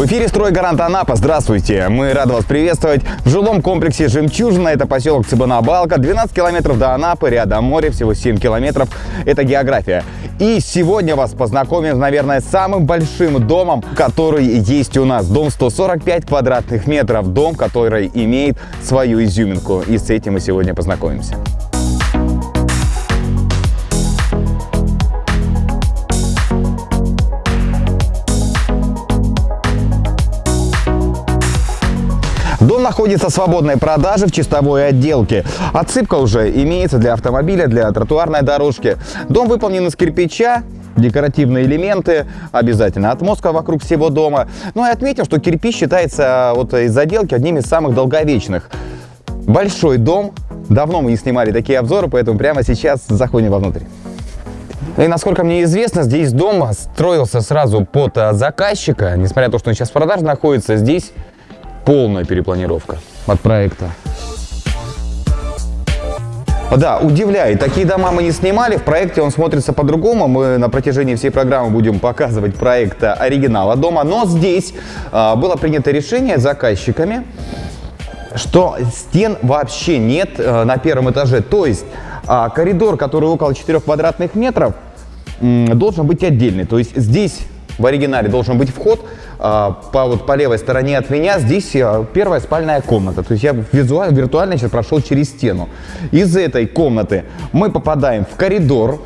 В эфире «Стройгарант Анапа». Здравствуйте! Мы рады вас приветствовать в жилом комплексе «Жемчужина». Это поселок Цыбана-Балка. 12 километров до Анапы, рядом море, всего 7 километров. Это география. И сегодня вас познакомим, наверное, с самым большим домом, который есть у нас. Дом 145 квадратных метров. Дом, который имеет свою изюминку. И с этим мы сегодня познакомимся. Находится в свободной продаже в чистовой отделке. Отсыпка уже имеется для автомобиля, для тротуарной дорожки. Дом выполнен из кирпича, декоративные элементы, обязательно отмостка вокруг всего дома. Ну и отметим, что кирпич считается вот из заделки одним из самых долговечных. Большой дом, давно мы не снимали такие обзоры, поэтому прямо сейчас заходим вовнутрь. И насколько мне известно, здесь дом строился сразу под заказчика, несмотря на то, что он сейчас в продаже находится, здесь полная перепланировка от проекта. Да, удивляет. Такие дома мы не снимали. В проекте он смотрится по-другому. Мы на протяжении всей программы будем показывать проект оригинала дома. Но здесь а, было принято решение заказчиками, что стен вообще нет а, на первом этаже. То есть а, коридор, который около 4 квадратных метров, должен быть отдельный. То есть здесь в оригинале должен быть вход а, по, вот, по левой стороне от меня. Здесь а, первая спальная комната. То есть я визуально, виртуально сейчас прошел через стену. Из этой комнаты мы попадаем в коридор,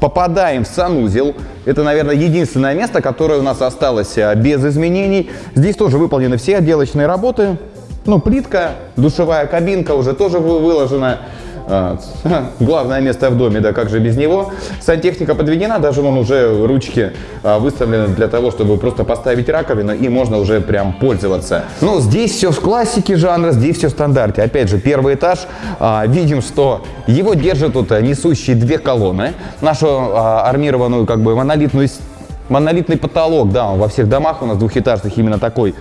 попадаем в санузел. Это, наверное, единственное место, которое у нас осталось а, без изменений. Здесь тоже выполнены все отделочные работы. Ну, плитка, душевая кабинка уже тоже выложена. А, главное место в доме, да как же без него. Сантехника подведена, даже вон уже ручки а, выставлены для того, чтобы просто поставить раковину и можно уже прям пользоваться. Ну, здесь все в классике жанра, здесь все в стандарте. Опять же, первый этаж, а, видим, что его держат тут несущие две колонны. Нашу армированную как бы монолитную монолитный потолок, да, во всех домах у нас двухэтажных именно такой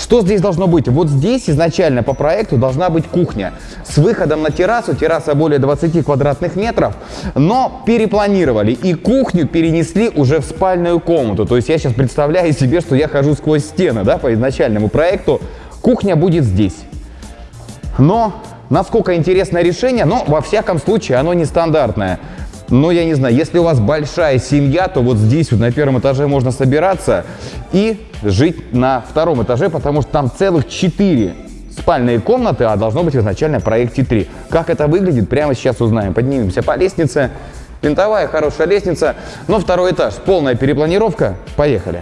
что здесь должно быть? Вот здесь изначально по проекту должна быть кухня с выходом на террасу. Терраса более 20 квадратных метров, но перепланировали и кухню перенесли уже в спальную комнату. То есть я сейчас представляю себе, что я хожу сквозь стены, да, по изначальному проекту. Кухня будет здесь. Но насколько интересное решение, но во всяком случае оно нестандартное. Но я не знаю, если у вас большая семья, то вот здесь вот на первом этаже можно собираться и жить на втором этаже, потому что там целых четыре спальные комнаты, а должно быть изначально в проекте 3. Как это выглядит, прямо сейчас узнаем. Поднимемся по лестнице. Винтовая, хорошая лестница, но второй этаж, полная перепланировка. Поехали.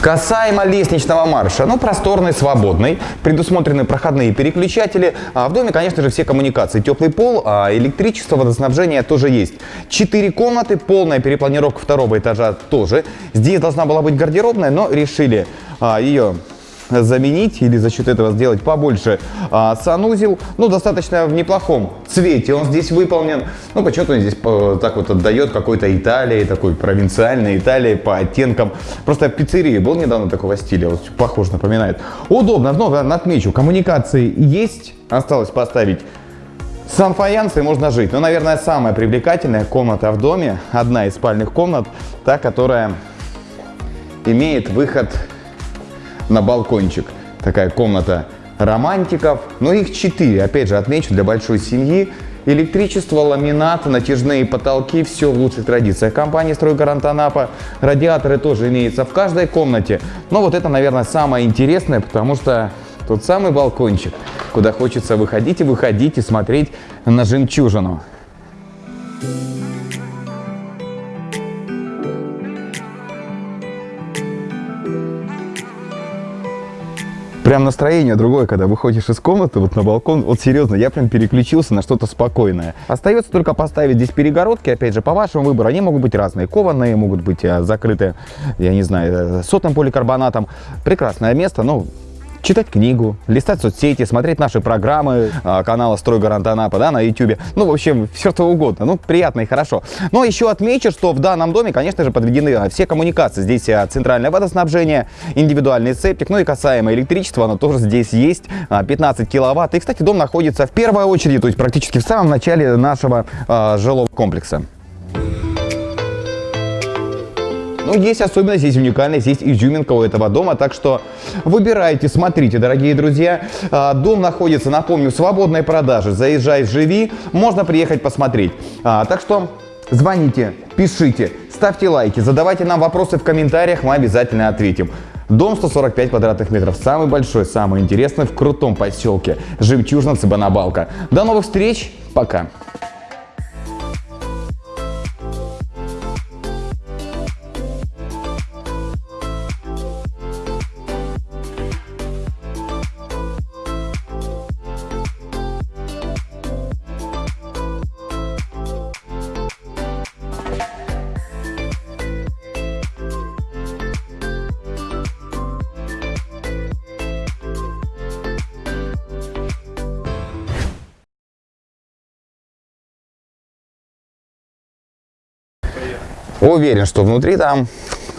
Касаемо лестничного марша, ну просторный, свободный, предусмотрены проходные переключатели. А в доме, конечно же, все коммуникации. Теплый пол, а электричество, водоснабжение тоже есть. Четыре комнаты, полная перепланировка второго этажа тоже. Здесь должна была быть гардеробная, но решили а, ее заменить или за счет этого сделать побольше а, санузел. Ну, достаточно в неплохом цвете он здесь выполнен. Ну, почему-то он здесь по, так вот отдает какой-то Италии, такой провинциальной Италии по оттенкам. Просто в пиццерии был недавно такого стиля, вот похож, напоминает. Удобно, но отмечу, коммуникации есть, осталось поставить сам фаянс и можно жить. Но, наверное, самая привлекательная комната в доме, одна из спальных комнат, та, которая имеет выход на балкончик. Такая комната романтиков. Но их четыре, опять же, отмечу, для большой семьи. Электричество, ламинат, натяжные потолки, все в лучших традициях компании «Стройгарант Анапа». Радиаторы тоже имеются в каждой комнате. Но вот это, наверное, самое интересное, потому что тот самый балкончик, куда хочется выходить и выходить и смотреть на жемчужину. Прям настроение другое, когда выходишь из комнаты вот на балкон. Вот серьезно, я прям переключился на что-то спокойное. Остается только поставить здесь перегородки, опять же, по вашему выбору. Они могут быть разные, кованые, могут быть э, закрыты, я не знаю, э, сотым поликарбонатом. Прекрасное место, но читать книгу, листать соцсети, смотреть наши программы а, канала «Стройгарант Анапа» да, на YouTube. Ну, в общем, все что угодно. Ну, приятно и хорошо. Но еще отмечу, что в данном доме, конечно же, подведены а, все коммуникации. Здесь а, центральное водоснабжение, индивидуальный септик, ну и касаемо электричества, оно тоже здесь есть, 15 киловатт. И, кстати, дом находится в первой очереди, то есть практически в самом начале нашего жилого комплекса. Ну, есть особенность, есть уникальность, есть изюминка у этого дома, так что выбирайте, смотрите, дорогие друзья. А, дом находится, напомню, в свободной продаже. Заезжай, живи, можно приехать посмотреть. А, так что звоните, пишите, ставьте лайки, задавайте нам вопросы в комментариях, мы обязательно ответим. Дом 145 квадратных метров, самый большой, самый интересный в крутом поселке. Жемчужно-Цыбанабалка. До новых встреч, пока! Уверен, что внутри там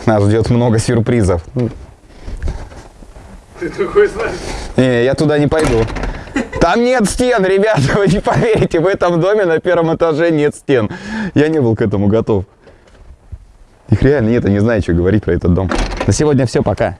нас ждет много сюрпризов. Ты такой знаешь. Не, я туда не пойду. Там нет стен, ребята, вы не поверите, в этом доме на первом этаже нет стен. Я не был к этому готов. Их реально нет, я не знаю, что говорить про этот дом. На сегодня все, пока.